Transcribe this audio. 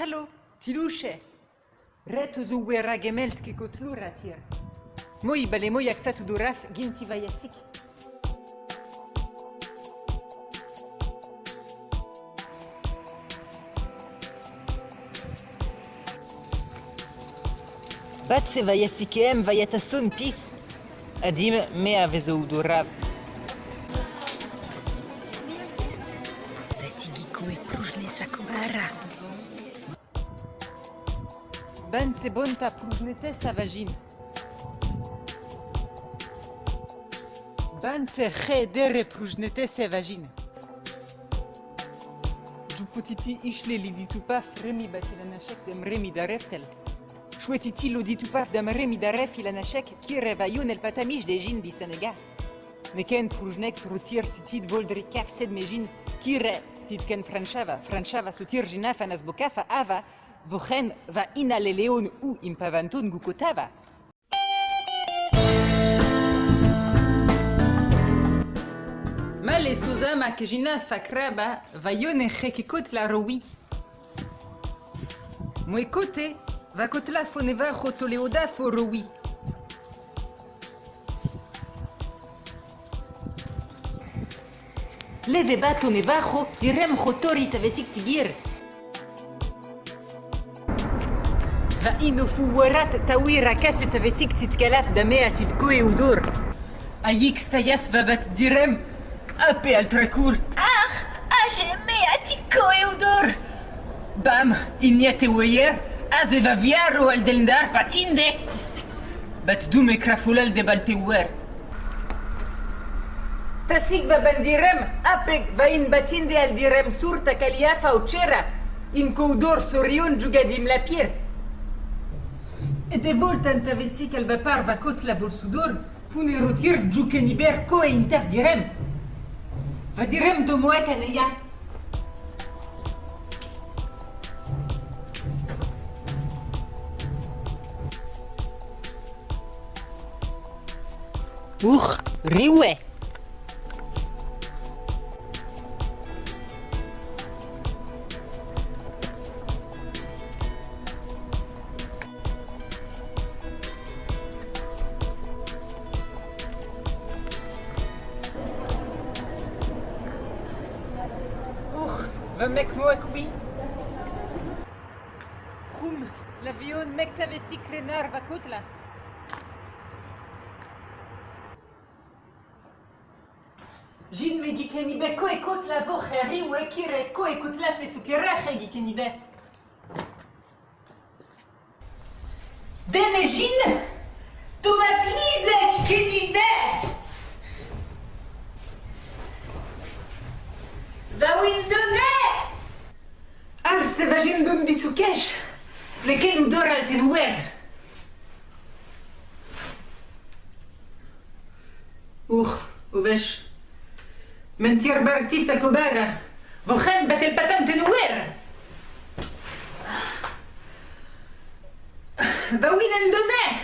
Hallo, tiluche. Ret zo wera gemelt ke kotlura tir. Moi bale moi aksat duraf ginti vayasik. Bat se vayasikem vayatason pis. Adim me avezo durav. Fatigiko e pružne sakobara. Ben se bon ta prujnete sa vagine. Ben se re dere prujnete sa vagine. Jupotiti ishle liditupaf remi batilanashek dem remi dareftel. Chouetiti loditupaf dam remi daref ilanashek ki revayon el patamish de jin di Senegal. Neken prujnex rotir titid voldri kaf sed mejin ki re titken franchava franchava sutir jinaf anas bokafa ava Vochen va inale leon u impavanton gukotava. Male suzama kejina fakraba va yone rekikot la rowi. Mwe kote va kotla foneva chotoleoda fo rowi. Leve bato nevajo direm chotori tavesik tigir. فإنه فورات تاويرا كاسة بسيك تتكلاف دمية تتكوي ودور أيك ستياس بابت ديرم أبي التركور أخ أجمية تتكوي ودور بام إنيتي وير أزي فافيارو الدلندار باتيندي بتدومي كرافولال دي بالتوار ستاسيك بابن ديرم أبيك فاين باتيندي الديرم سورتا كاليافا وتشيرا إن كودور سوريون جوغاديم لابير De voltan tavesik al vapar va kot la bolsudor pune rotir djoukeniber ko e intaf direm. Va direm do moek aneia. Uch, riwe. Mek moek oui. Krum, l'avion mek tavesik renar va kot la. Jin me gikenibe ko ekot la vo khari ou ekire ko ekot la fe sukera khe gikenibe. Dene Jin, بس باجي ندون دي سكاش لكن ودور تنوار أوخ وباش. من تير برتيف تكبارة وخان بات البتام تنوار باوين ندونه